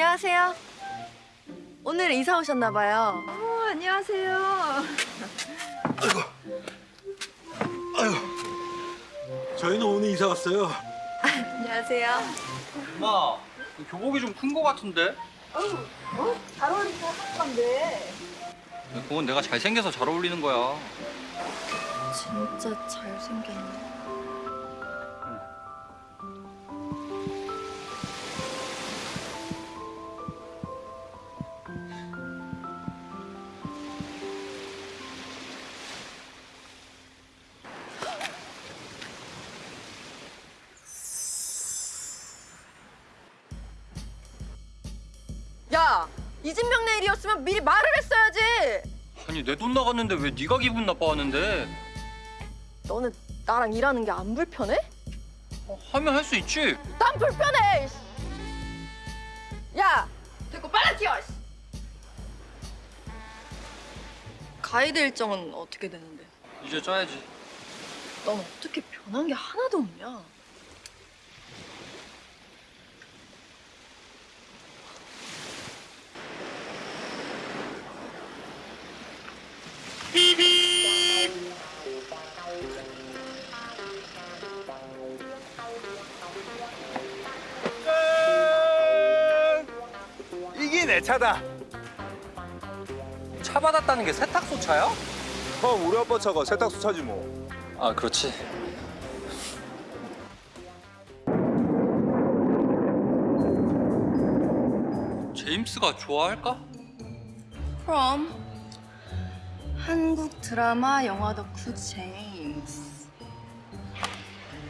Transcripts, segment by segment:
안녕하세요. 오늘 이사 오셨나 봐요. 어, 안녕하세요. 아유, 저희는 오늘 이사 왔어요. 안녕하세요. 엄마, 교복이 좀 큰 거 같은데? 잘 어울리고 한 건데. 그건 내가 잘생겨서 잘 어울리는 거야. 진짜 잘생겼네. 이진명 내 일이었으면 미리 말을 했어야지. 아니 내 돈 나갔는데 왜 네가 기분 나빠하는데? 너는 나랑 일하는 게 안 불편해? 어, 하면 할 수 있지. 난 불편해. 이씨. 야, 됐고 빨리. 이씨. 가이드 일정은 어떻게 되는데? 이제 짜야지. 넌 어떻게 변한 게 하나도 없냐? 내 차다. 차 받았다는 게 세탁소 차야? 형, 우리 아빠 차가 세탁소 차지 뭐. 아 그렇지. 제임스가 좋아할까? 그럼 한국 드라마 영화 덕후 제임스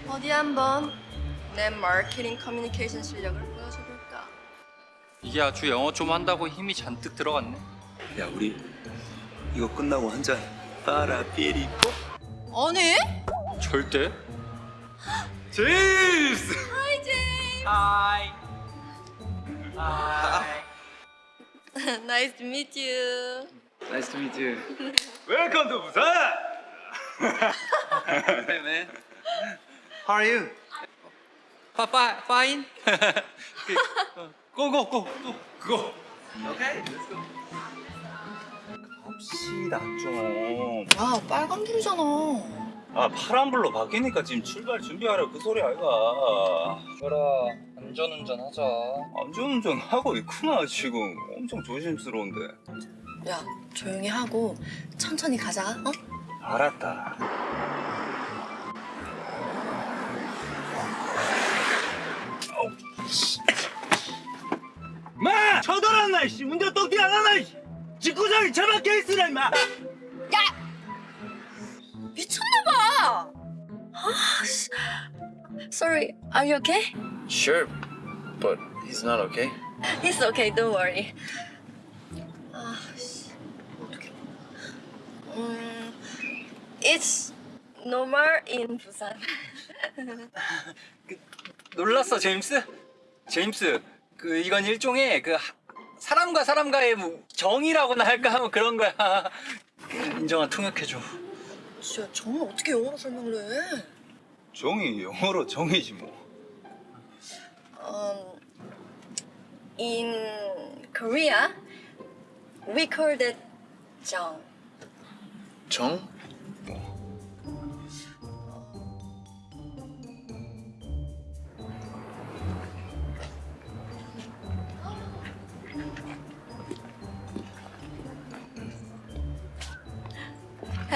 어디 한번 내 마케팅 커뮤니케이션 실력을? 이게 아주 영어 좀 한다고 힘이 잔뜩 들어갔네. 야 우리 이거 끝나고 한 잔 빠라삐리 아니? 절대. 제임스 hi 제임스 hi. hi. nice to meet you Nice to meet you. welcome to 부산 Hey man. How are you? Fine. go go go go go. Okay, let's go. 합시다 좀. 야 빨간 불이잖아 아 파란불로 바뀌니까 지금 출발 준비하라 그 소리 아이가. 별아 안전운전 하자. 안전운전 하고 있구나 지금. 엄청 조심스러운데. 야 조용히 하고 천천히 가자 어? 알았다. 쳐들었나 씨 운전 똑띠 안 하나 씨 직구장이 처박혀 있으라 임마 미쳤나봐 아, 씨. Sorry, are you okay? Sure, but he's not okay. It's okay, don't worry. 아, 씨, 어떡해. 음, it's normal in 부산. 놀랐어 제임스? 제임스 그 이건 일종의 그 하- 사람과 사람과의 뭐 정이라고나 할까 하면 그런 거야. 인정아 통역해줘. 진짜 정말 어떻게 영어로 설명을 해? 정이 영어로 정이지 뭐 Um, in Korea, we call that 정. Chong?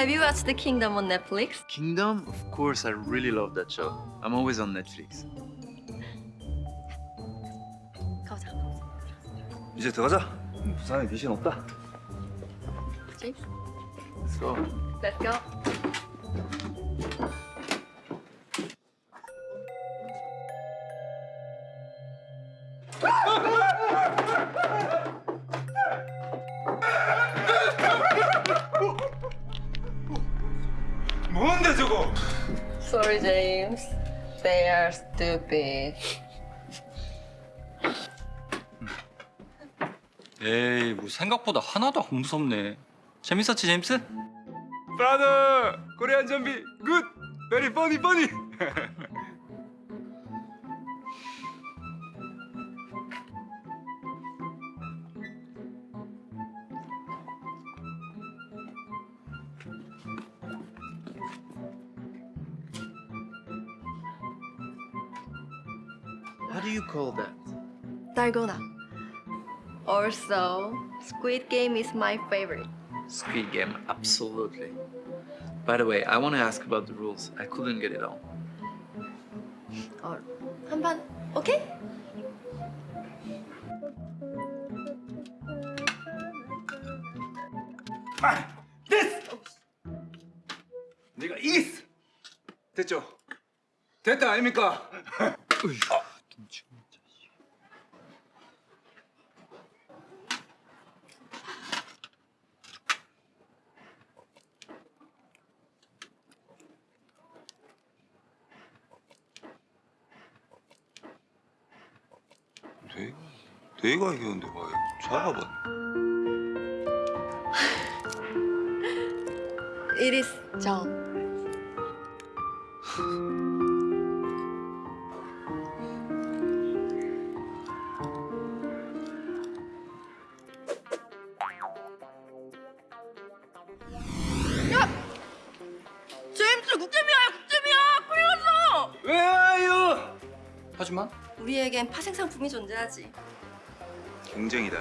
Have you watched The Kingdom on Netflix? Kingdom? Of course, I really love that show. I'm always on Netflix. 가보자. 이제 들어가자 부산에 미션 없다 James, Let's go. let's go. Sorry, James. They are stupid. 에이 뭐 생각보다 하나도 안 무섭네. 재밌었지 제임스? 브라더 코리안 좀비 굿 베리 퍼니 퍼니 How do you call that? 달고나. Also, Squid Game is my favorite. Squid Game, absolutely. By the way, I want to ask about the rules. I couldn't get it all. 어, 한판 오케이? 됐어! 네가 이겼어! 됐죠? 됐다 아닙니까? 내가 내가 이겼는데 왜 잡아봤네. It is 정. 하지만 우리에겐 파생 상품이 존재하지 경쟁이다.